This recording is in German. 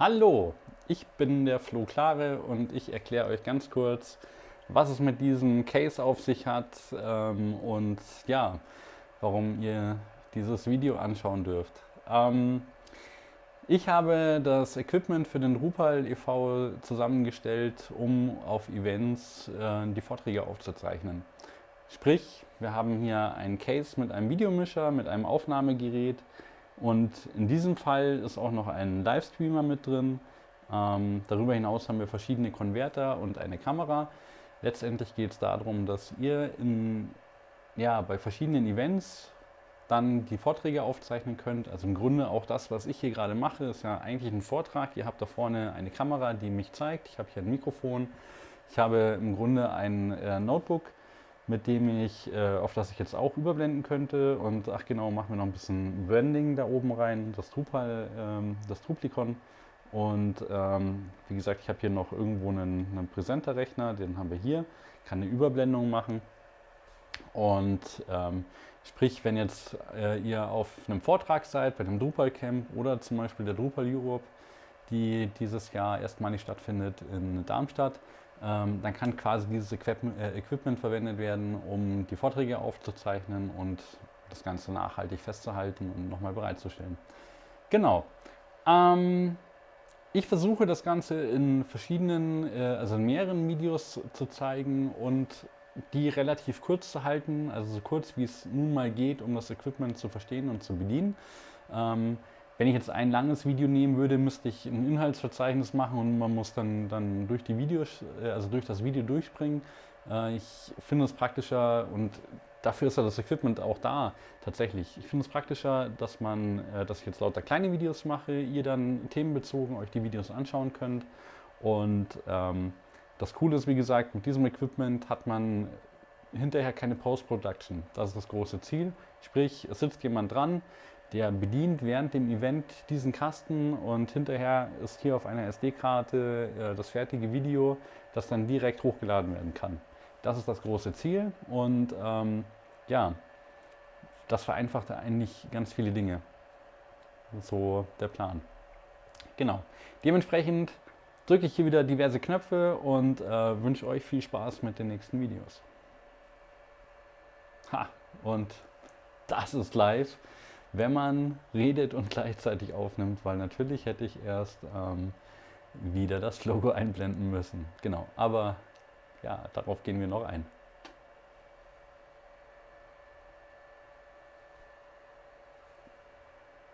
Hallo, ich bin der Flo Klare und ich erkläre euch ganz kurz, was es mit diesem Case auf sich hat ähm, und ja, warum ihr dieses Video anschauen dürft. Ähm, ich habe das Equipment für den Drupal e.V. zusammengestellt, um auf Events äh, die Vorträge aufzuzeichnen. Sprich, wir haben hier ein Case mit einem Videomischer, mit einem Aufnahmegerät, und in diesem Fall ist auch noch ein Livestreamer mit drin. Ähm, darüber hinaus haben wir verschiedene Konverter und eine Kamera. Letztendlich geht es darum, dass ihr in, ja, bei verschiedenen Events dann die Vorträge aufzeichnen könnt. Also im Grunde auch das, was ich hier gerade mache, ist ja eigentlich ein Vortrag. Ihr habt da vorne eine Kamera, die mich zeigt. Ich habe hier ein Mikrofon. Ich habe im Grunde ein äh, Notebook mit dem ich, äh, auf das ich jetzt auch überblenden könnte. Und ach genau, machen wir noch ein bisschen Branding da oben rein, das Drupal, ähm, das Druplicon. Und ähm, wie gesagt, ich habe hier noch irgendwo einen, einen Präsenter-Rechner, den haben wir hier, kann eine Überblendung machen. Und ähm, sprich, wenn jetzt äh, ihr auf einem Vortrag seid, bei einem Drupal Camp oder zum Beispiel der Drupal Europe, die dieses Jahr erstmalig stattfindet in Darmstadt, ähm, dann kann quasi dieses Equipment, äh, Equipment verwendet werden, um die Vorträge aufzuzeichnen und das Ganze nachhaltig festzuhalten und nochmal bereitzustellen. Genau. Ähm, ich versuche das Ganze in verschiedenen, äh, also in mehreren Videos zu zeigen und die relativ kurz zu halten, also so kurz wie es nun mal geht, um das Equipment zu verstehen und zu bedienen. Ähm, wenn ich jetzt ein langes Video nehmen würde, müsste ich ein Inhaltsverzeichnis machen und man muss dann, dann durch die Videos, äh, also durch das Video durchspringen. Äh, ich finde es praktischer und dafür ist ja das Equipment auch da tatsächlich. Ich finde es praktischer, dass man, äh, dass ich jetzt lauter kleine Videos mache, ihr dann themenbezogen euch die Videos anschauen könnt. Und ähm, das Coole ist, wie gesagt, mit diesem Equipment hat man hinterher keine Post-Production. Das ist das große Ziel. Sprich, es sitzt jemand dran, der bedient während dem Event diesen Kasten und hinterher ist hier auf einer SD-Karte äh, das fertige Video, das dann direkt hochgeladen werden kann. Das ist das große Ziel und ähm, ja, das vereinfacht eigentlich ganz viele Dinge. So der Plan. Genau. Dementsprechend drücke ich hier wieder diverse Knöpfe und äh, wünsche euch viel Spaß mit den nächsten Videos. Ha, und das ist live wenn man redet und gleichzeitig aufnimmt, weil natürlich hätte ich erst ähm, wieder das Logo einblenden müssen. Genau, aber ja, darauf gehen wir noch ein.